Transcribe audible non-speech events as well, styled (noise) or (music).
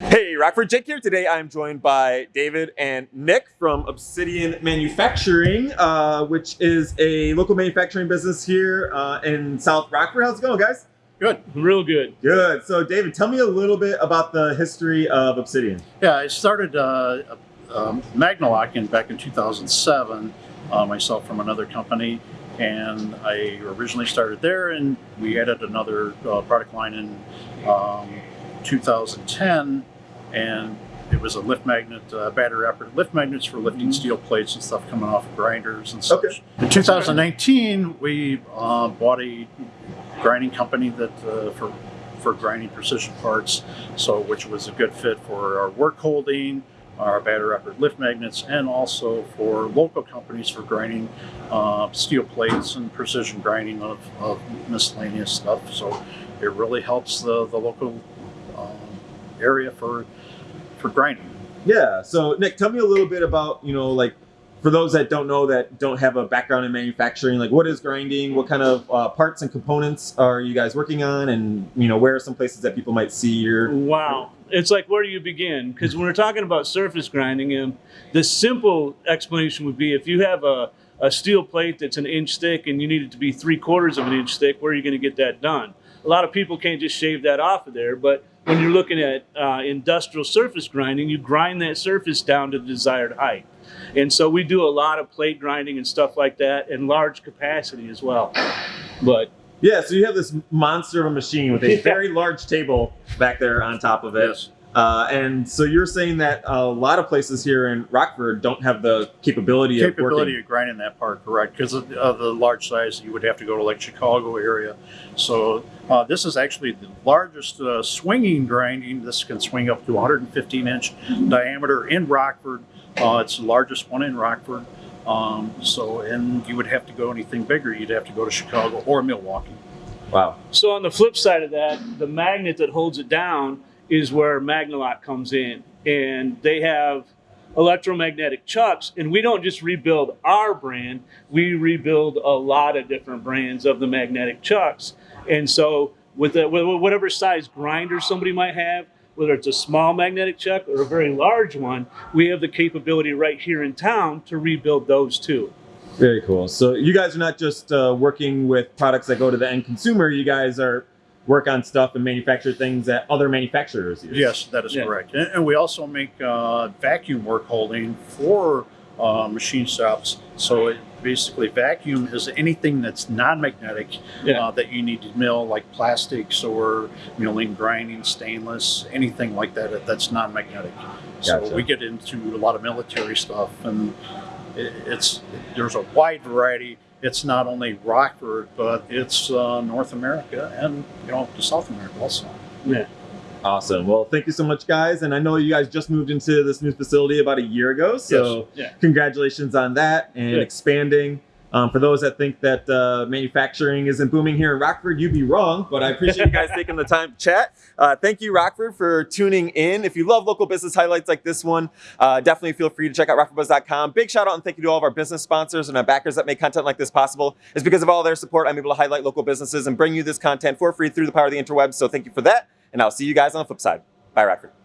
Hey, Rockford Jake here. Today I'm joined by David and Nick from Obsidian Manufacturing, uh, which is a local manufacturing business here uh, in South Rockford. How's it going, guys? Good, real good. Good. So, David, tell me a little bit about the history of Obsidian. Yeah, I started uh, um, Magnalock in back in 2007, uh, myself from another company, and I originally started there, and we added another uh, product line in um, 2010, and it was a lift magnet, uh, battery operated lift magnets for lifting steel plates and stuff coming off of grinders and such. Okay. In 2019, we uh, bought a grinding company that uh, for for grinding precision parts, so which was a good fit for our work holding, our battery operated lift magnets, and also for local companies for grinding uh, steel plates and precision grinding of, of miscellaneous stuff. So it really helps the, the local um, area for for grinding. Yeah. So, Nick, tell me a little bit about, you know, like for those that don't know that don't have a background in manufacturing, like what is grinding? What kind of uh, parts and components are you guys working on? And, you know, where are some places that people might see your. Wow. It's like where do you begin? Because when we're talking about surface grinding, um, the simple explanation would be if you have a, a steel plate that's an inch thick and you need it to be three quarters of an inch thick, where are you going to get that done? A lot of people can't just shave that off of there, but when you're looking at uh, industrial surface grinding, you grind that surface down to the desired height. And so we do a lot of plate grinding and stuff like that and large capacity as well. But Yeah, so you have this monster of a machine with a (laughs) very large table back there on top of it. Yes. Uh, and so you're saying that a lot of places here in Rockford don't have the capability, capability of of grinding that part correct because of, of the large size you would have to go to like chicago area. So uh, this is actually the largest uh, swinging grinding. This can swing up to 115 inch diameter in rockford. Uh, it's the largest one in rockford. Um, so and you would have to go anything bigger. You'd have to go to chicago or milwaukee. Wow. So on the flip side of that, the magnet that holds it down is where Magnalock comes in, and they have electromagnetic chucks. And we don't just rebuild our brand; we rebuild a lot of different brands of the magnetic chucks. And so, with, with whatever size grinder somebody might have, whether it's a small magnetic chuck or a very large one, we have the capability right here in town to rebuild those too. Very cool. So you guys are not just uh, working with products that go to the end consumer. You guys are work on stuff and manufacture things that other manufacturers use. Yes, that is Yeah. correct. And, and we also make uh, vacuum work holding for uh, machine shops. So it basically vacuum is anything that's non-magnetic Yeah. uh, that you need to mill, like plastics or milling, grinding, stainless, anything like that that's non-magnetic. Gotcha. So we get into a lot of military stuff, and it, it's there's a wide variety. It's not only Rockford, but it's uh, North America and you know to South America also. Yeah. Awesome. Well, thank you so much, guys. And I know you guys just moved into this new facility about a year ago. So Yes. Yeah. congratulations on that and Good. expanding. Um, for those that think that uh, manufacturing isn't booming here in Rockford, you'd be wrong. But I appreciate you guys (laughs) taking the time to chat. Uh, thank you, Rockford, for tuning in. If you love local business highlights like this one, uh, definitely feel free to check out rockfordbuzz.com. Big shout out and thank you to all of our business sponsors and our backers that make content like this possible. It's because of all their support I'm able to highlight local businesses and bring you this content for free through the power of the interwebs. So thank you for that. And I'll see you guys on the flip side. Bye, Rockford.